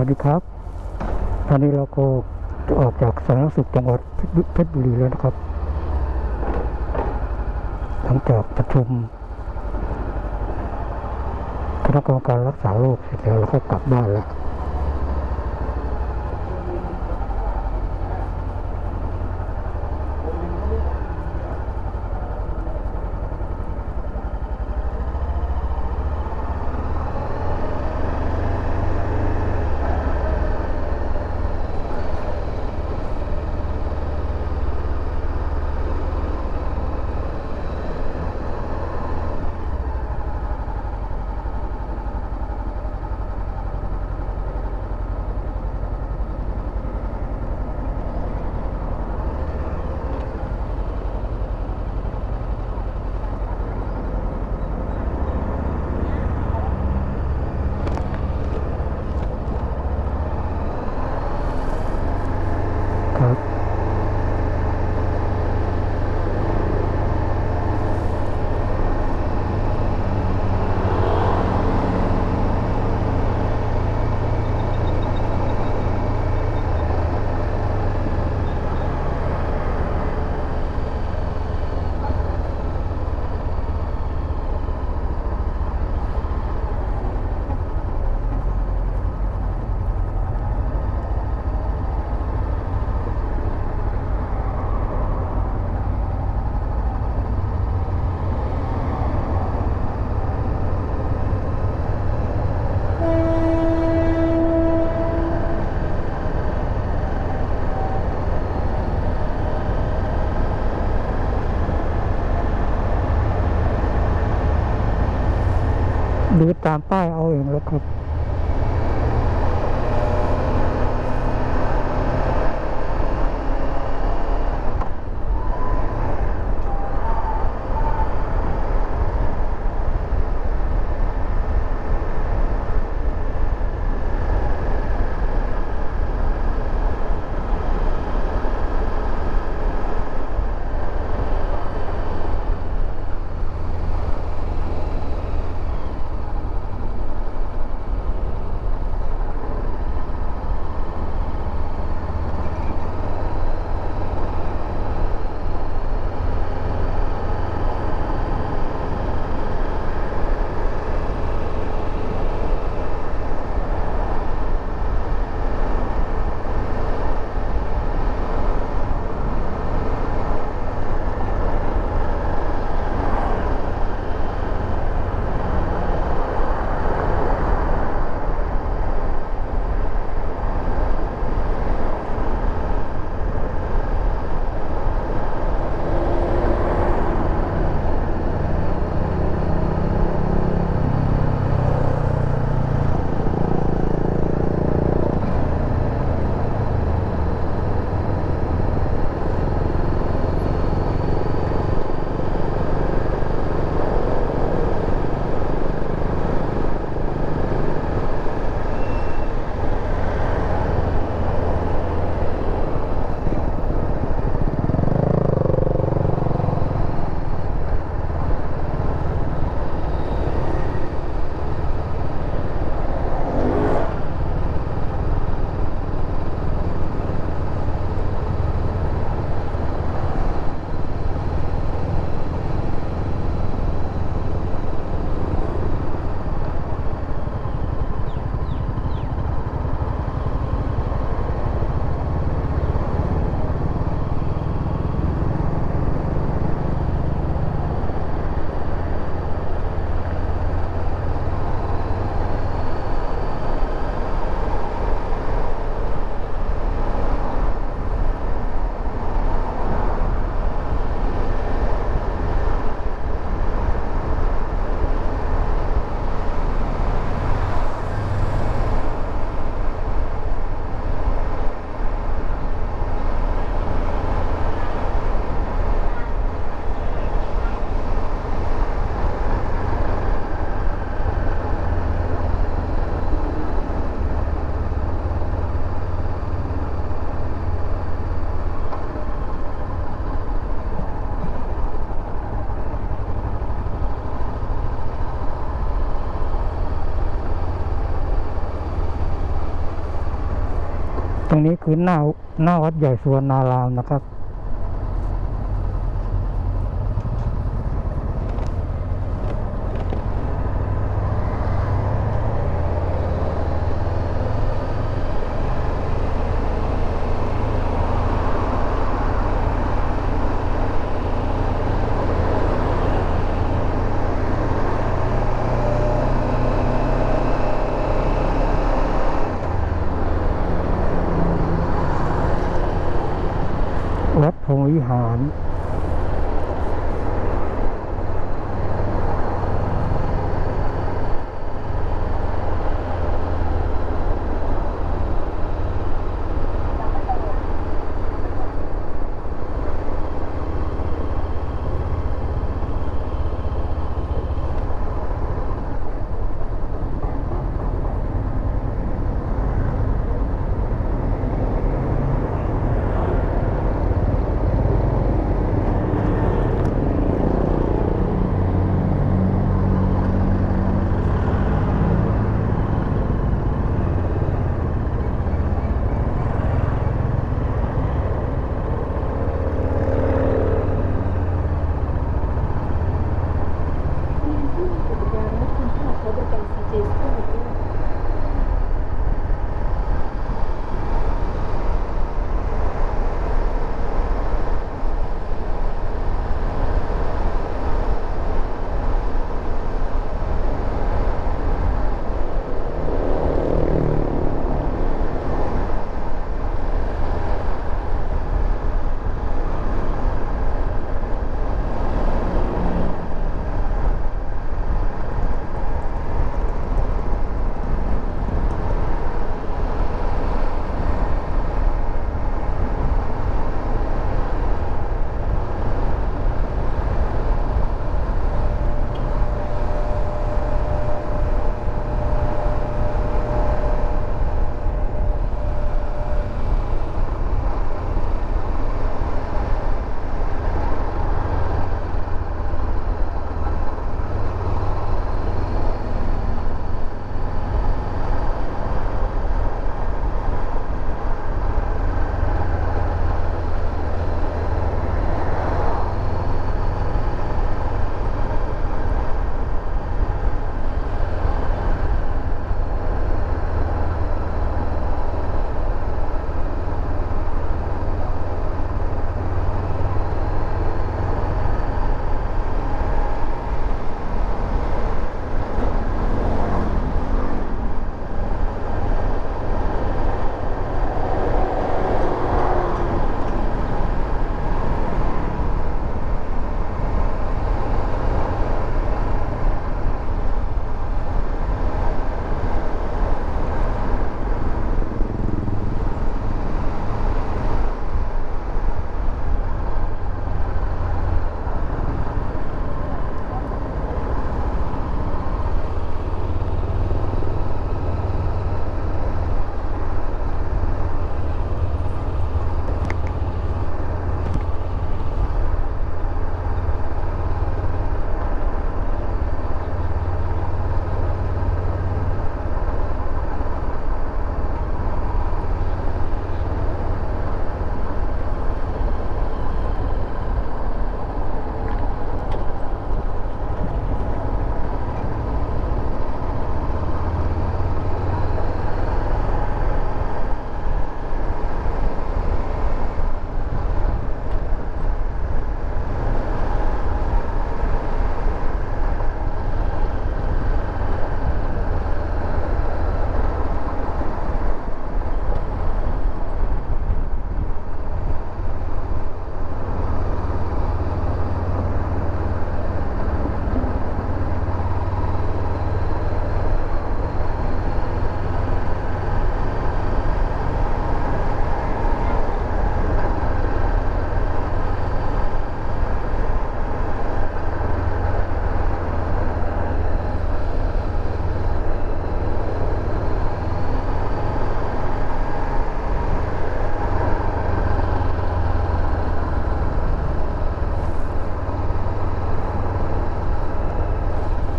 วัสดีครับ ตอนนี้เราก็จะออกจากสารสุขจังหวัดเพชรบุรีแล้วนะครับ หลังจากประชุมคณะกรรมการรักษาโรคเสร็จแล้วเราก็กลับบ้านแล้ว ครับ ดู ตามป้ายเอาเองแล้วครับ รงนี้คือหน้าหน้าวัดใหญ่สุวรรณารามนะครับ วัดพรหมวิหาร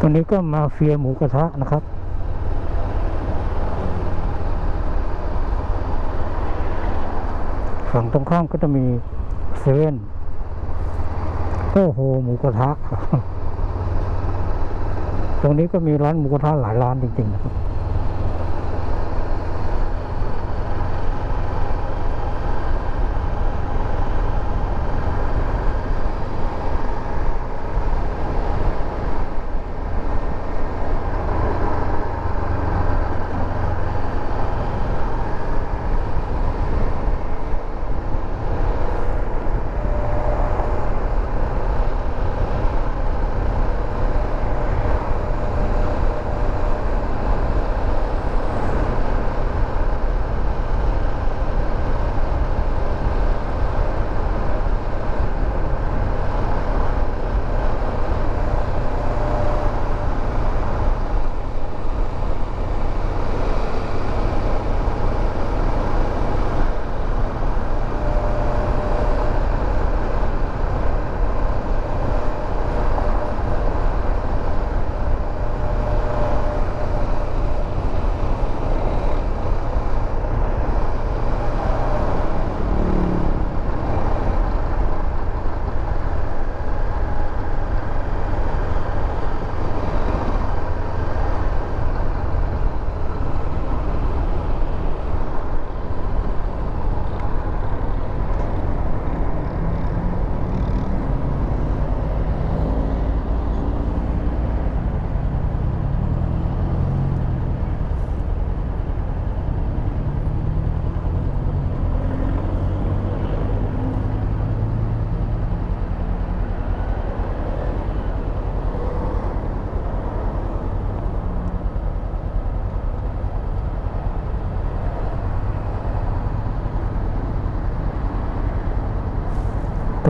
ตรงนี้ก็มาเฟียหมูกระทะนะครับ ฝั่งตรงข้ามก็จะมีเซเว่นโอ้โหหมูกระทะ ตรงนี้ก็มีร้านหมูกระทะหลายร้านจริงๆนะครับ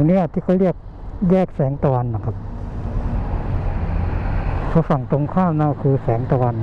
นี้ที่เขาเรียกแยกแสงตะวันนะครับเพราะฝั่งตรงข้ามนั่นคือแสงตะวัน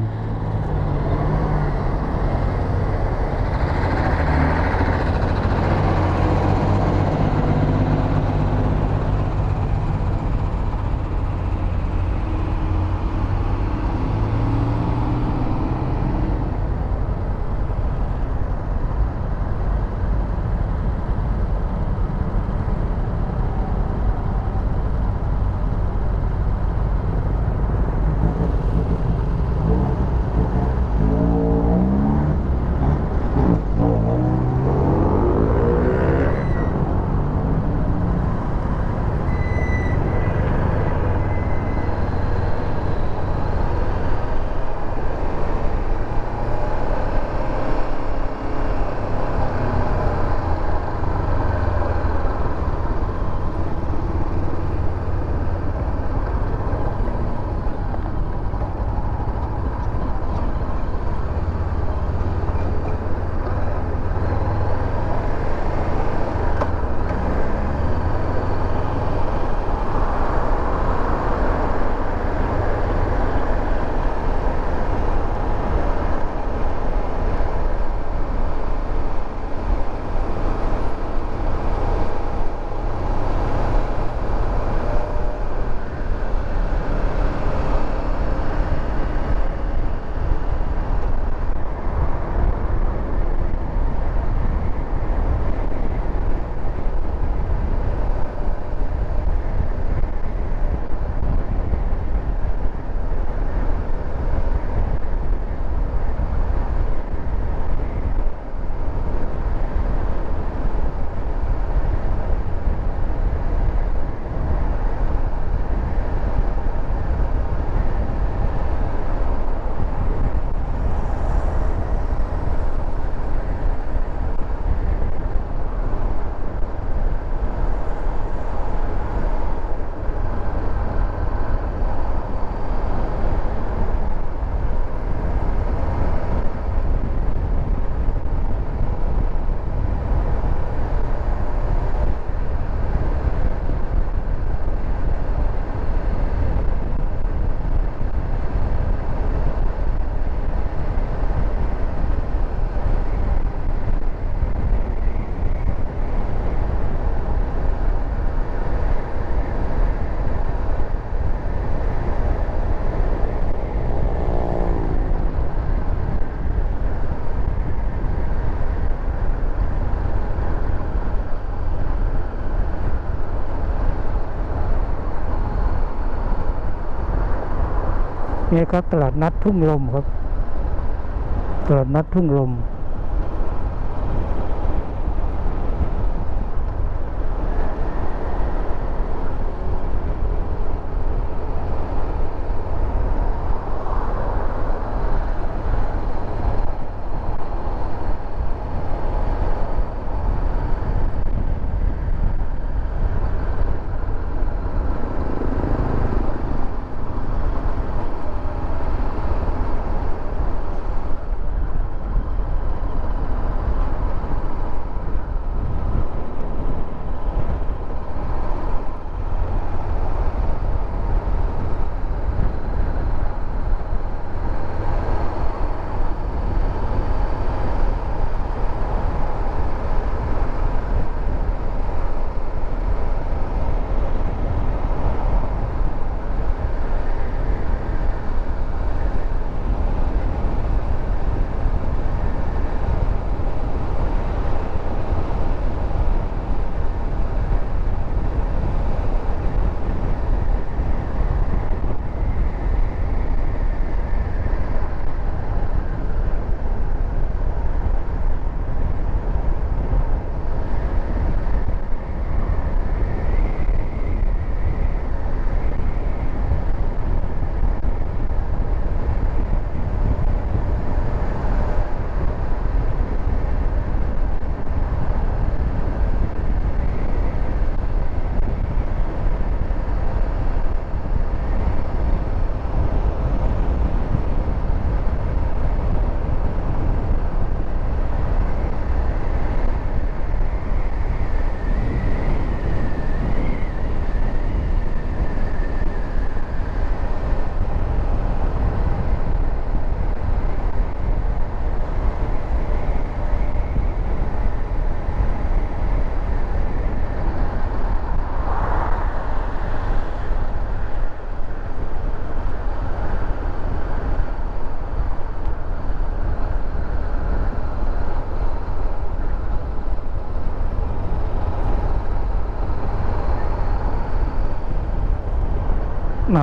นี่ครับ ตลาดนัดทุ่งลมครับ ตลาดนัดทุ่งลม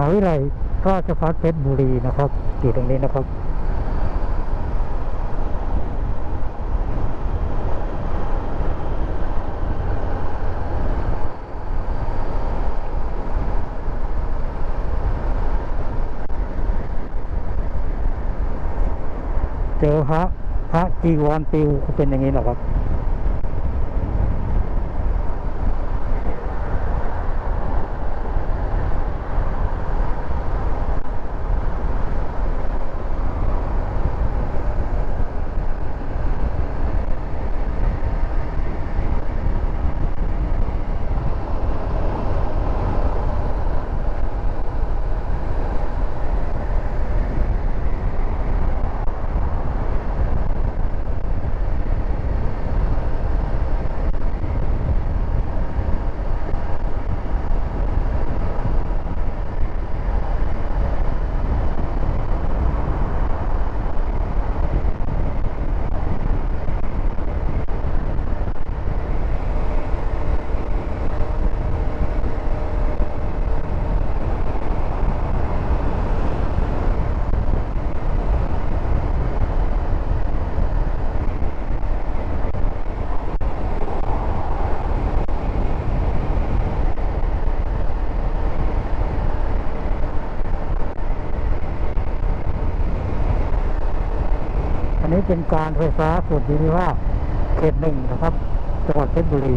าวิทยาลัยราชภัฏเพชรบุรีนะครับ อยู่ตรงนี้นะครับเจอพระพระจีวรปิวเป็นอย่างนี้หรอครับ นี้เป็นการไฟฟ้าส่วนภูมิภาคเขตหนึ่งนะครับ จังหวัดเพชรบุรี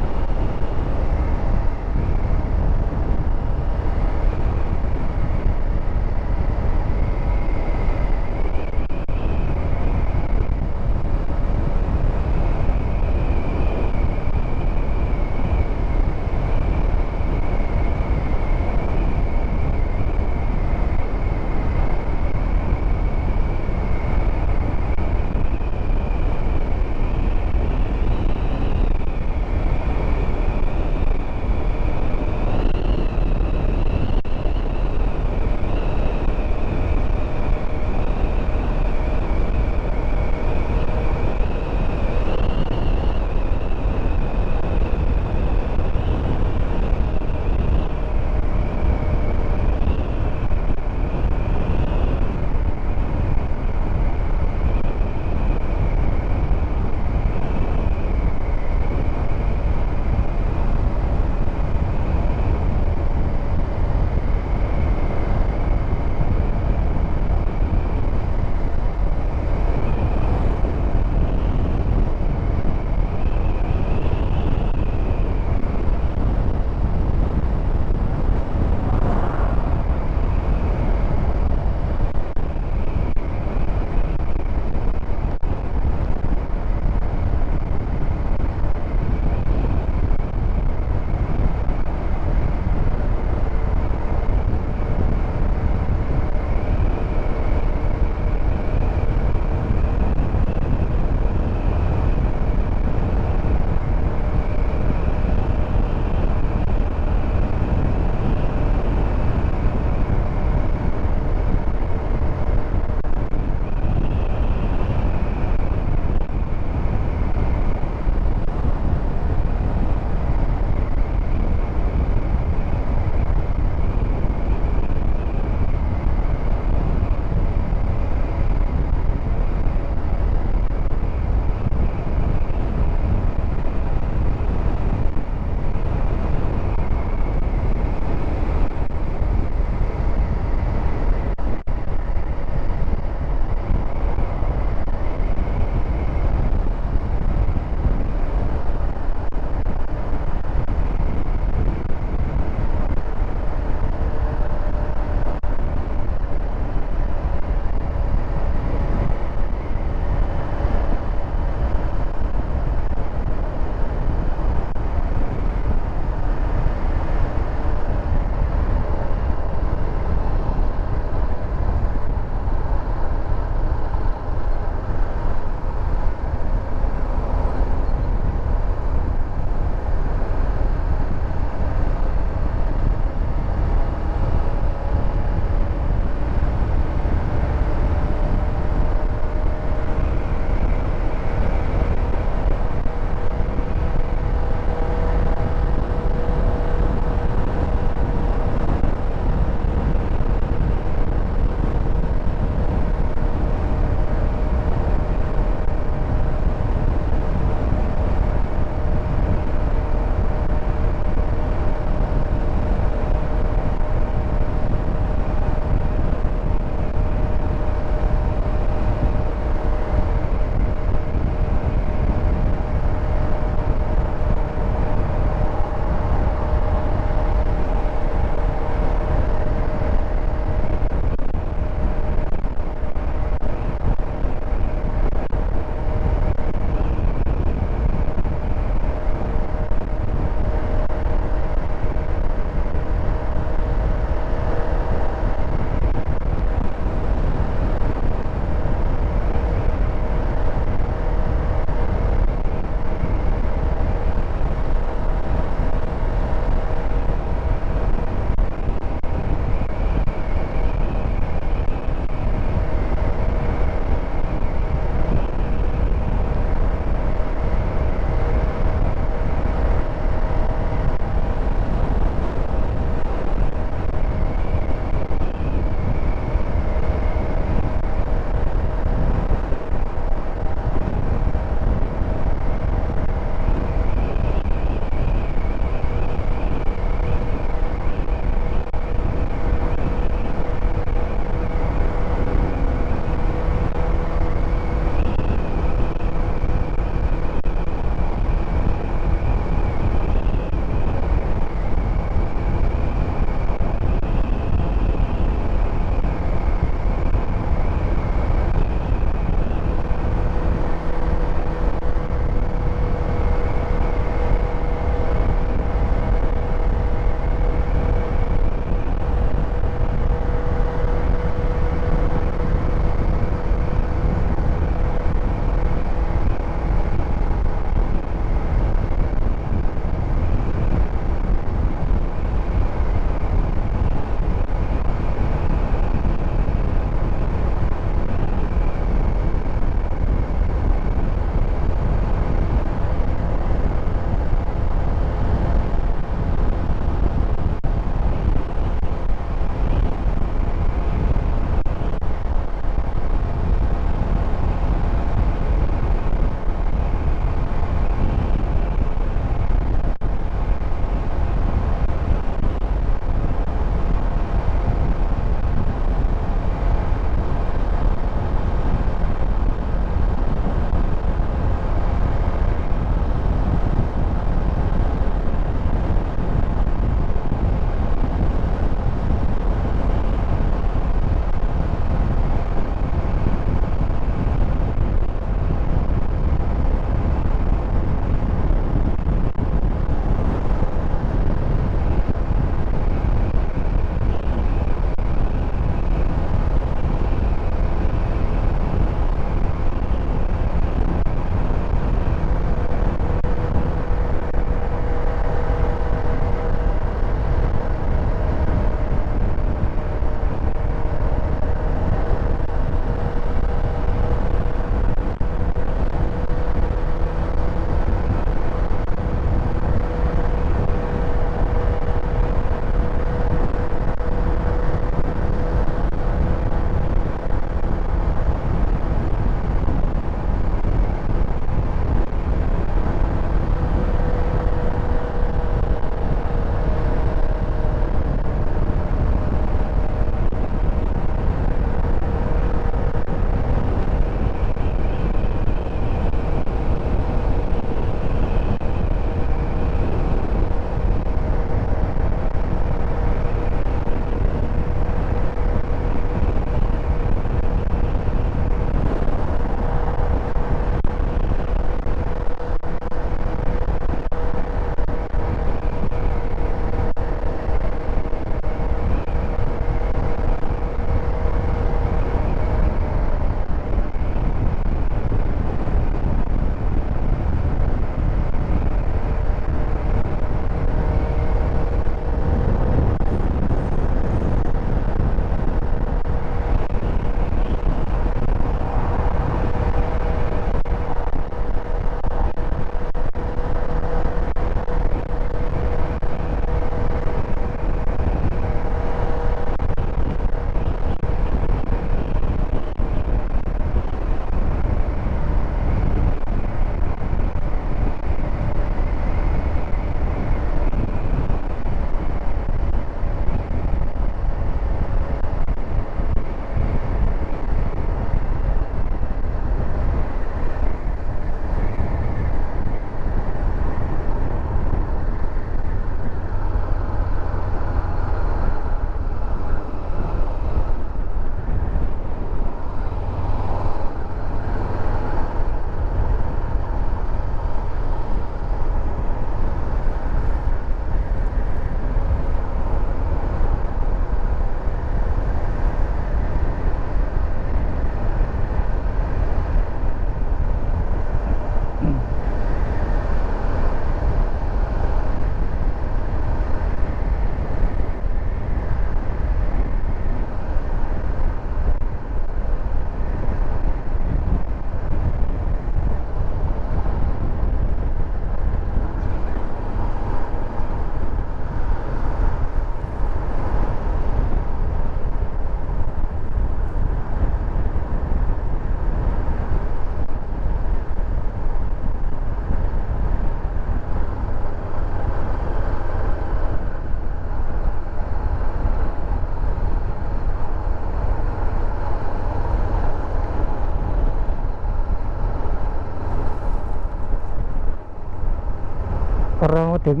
มาถึง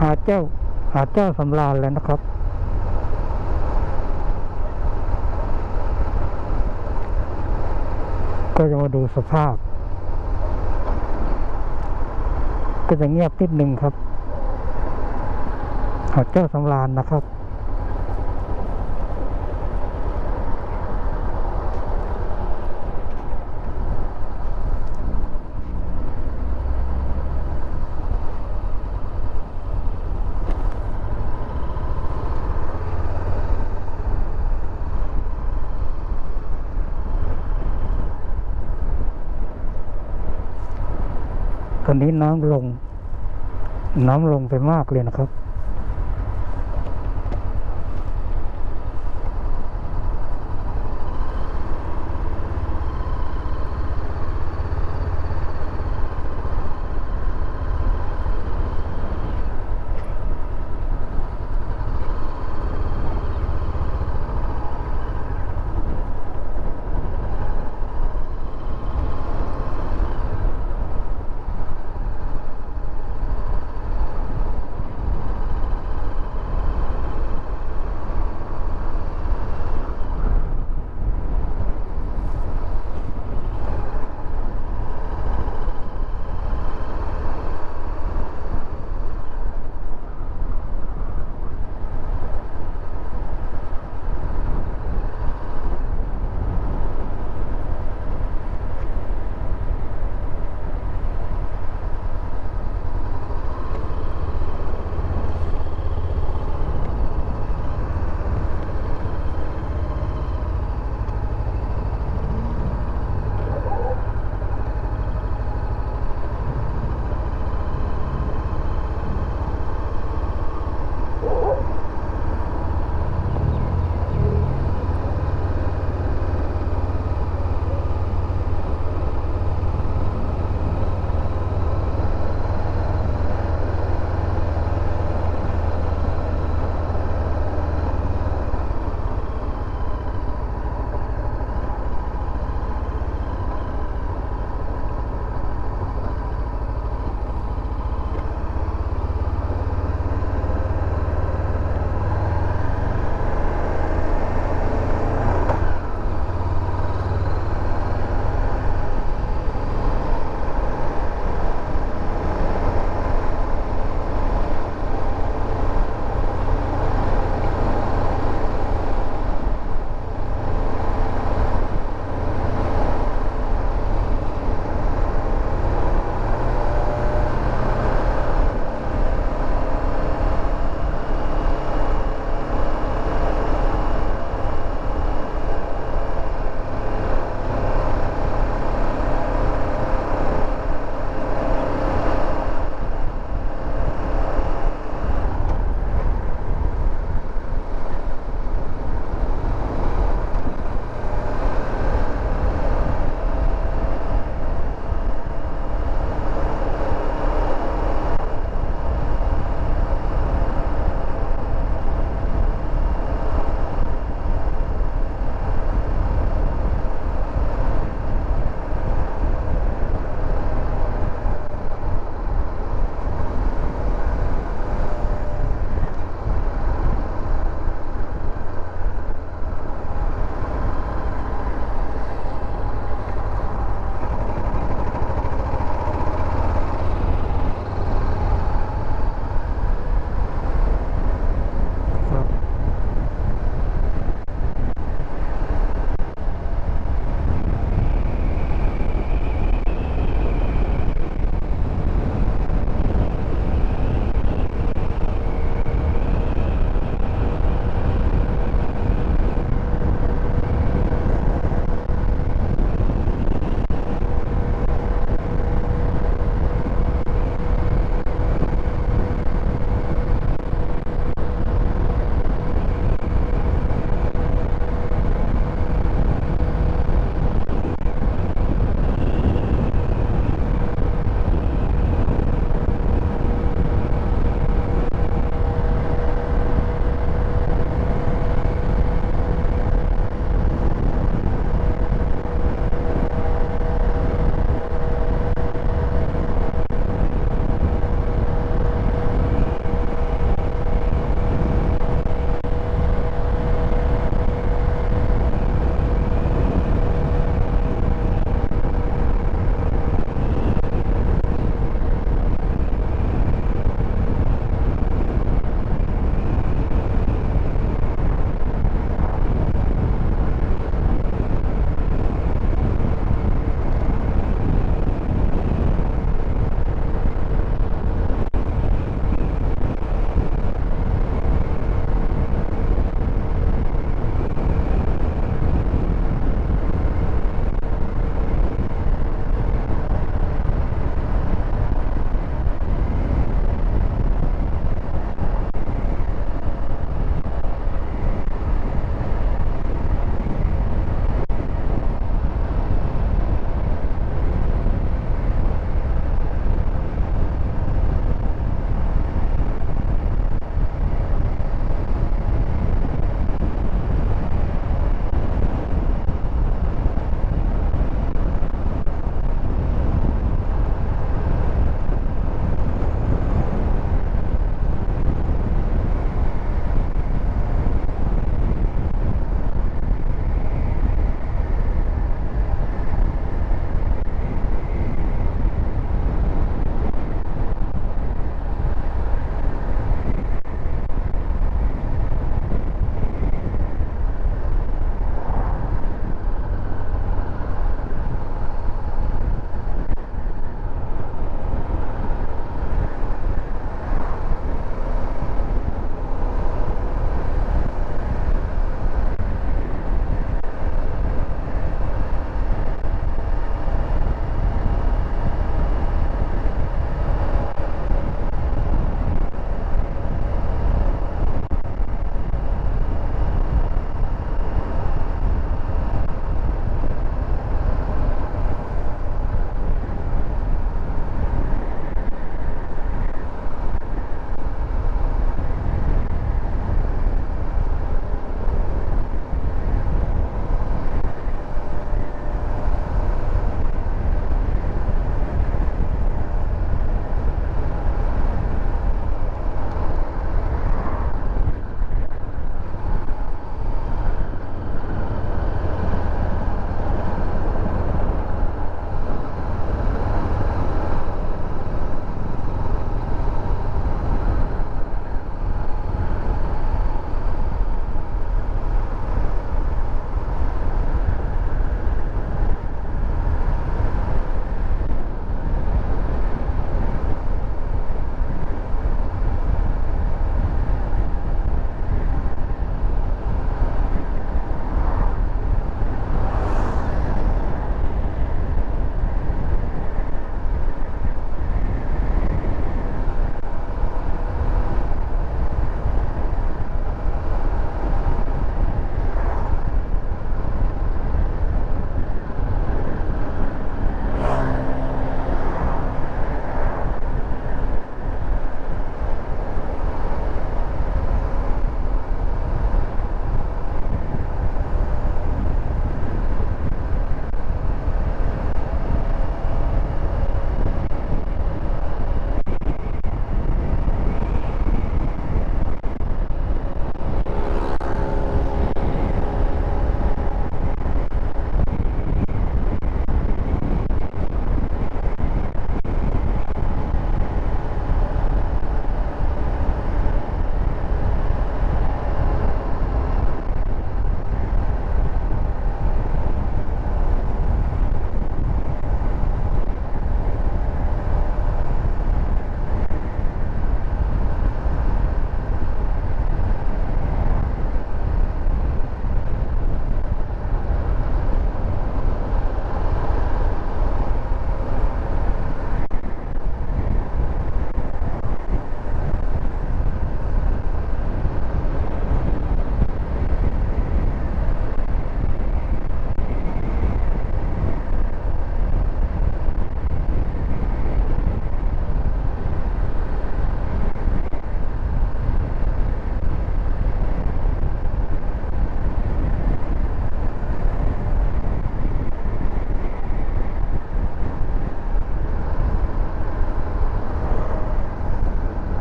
หาดเจ้าหาดเจ้าสำราญแล้วนะครับ ก็จะมาดูสภาพ ก็จะเงียบนิดหนึ่งครับ หาดเจ้าสำราญนะครับ นนี้น้ำลง น้ำลงไปมากเลยนะครับ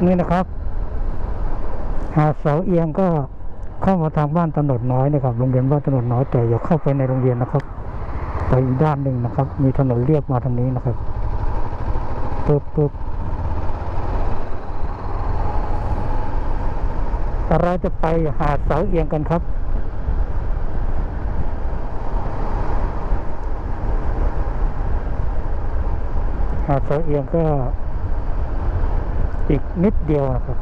นี่นะครับ หาดเสาเอียงก็เข้ามาทางบ้านถนนน้อยนะครับโรงเรียนบ้านถนนน้อยแต่อย่าเข้าไปในโรงเรียนนะครับ ไปอีกด้านหนึ่งนะครับ มีถนนเรียบมาทางนี้นะครับปึ๊บปึ๊บเราจะไปหาดเสาเอียงกันครับหาดเสาเอียงก็ อีกนิดเดียวนะครับ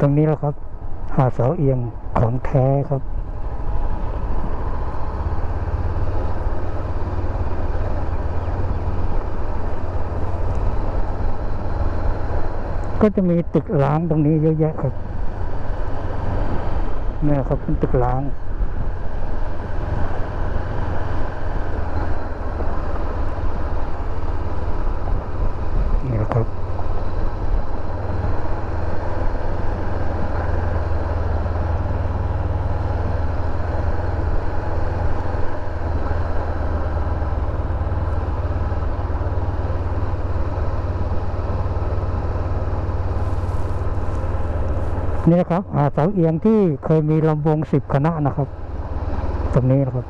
ตรงนี้แหละครับ หาดเสาเอียงของแท้ครับ ก็จะมีตึกล้างตรงนี้เยอะแยะครับเนี่ยครับเป็นตึกล้าง นี่นะครับเสาเอียงที่เคยมีลำวงสิบคณะนะครับ ตรงนี้นะครับ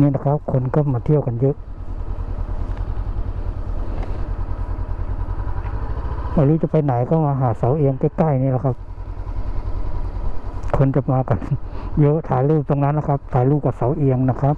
นี่นะครับ คนก็มาเที่ยวกันเยอะไม่รู้จะไปไหนก็มาหาเสาเอียงใกล้ๆนี่แหละครับ คนจะมากัน เยอะถ่ายรูปตรงนั้นนะครับ ถ่ายรูปกับเสาเอียงนะครับ